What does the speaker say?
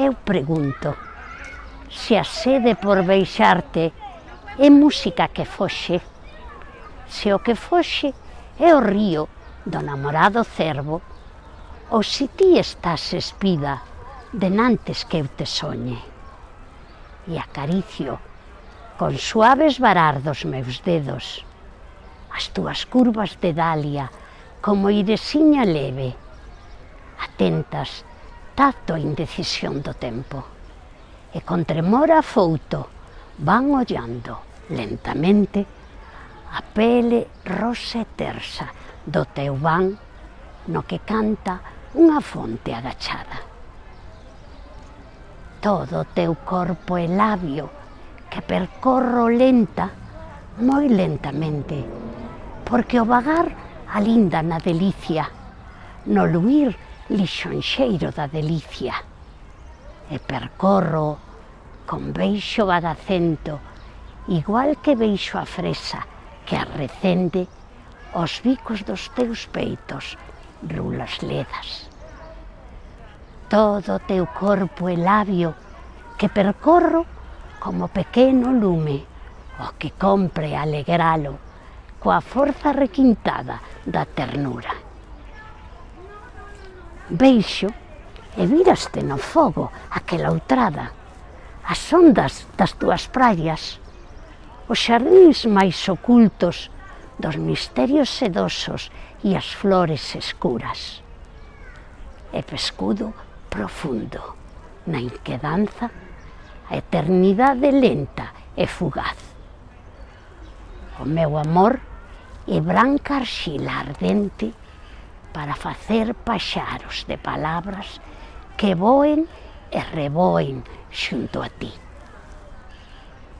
Eu pregunto, se a sede por beixarte é música que foxe, se o que foxe é o río do namorado cervo, ou se ti estás espida denantes que eu te soñe. E acaricio, con suaves varar dos meus dedos, as túas curvas de dalia como iresiña leve, atentas tacto a indecisión do tempo. E con tremor afouto van ollando lentamente a pele rosa e tersa do teu van no que canta unha fonte agachada. Todo o teu corpo e labio que percorro lenta, moi lentamente, porque o vagar alinda na delicia, no luir lixonxeiro da delicia e percorro con beixo badacento igual que beixo a fresa que arrecende os bicos dos teus peitos rulas ledas. Todo o teu corpo e labio que percorro como pequeno lume o que compre alegralo coa forza requintada da ternura. Beixo e viraste no fogo aquela outrada, as ondas das túas praias, os xardins máis ocultos dos misterios sedosos e as flores escuras. E pescudo profundo na inquedanza a eternidade lenta e fugaz. O meu amor é branca arxila ardente para facer paxaros de palabras que voen e reboen xunto a ti.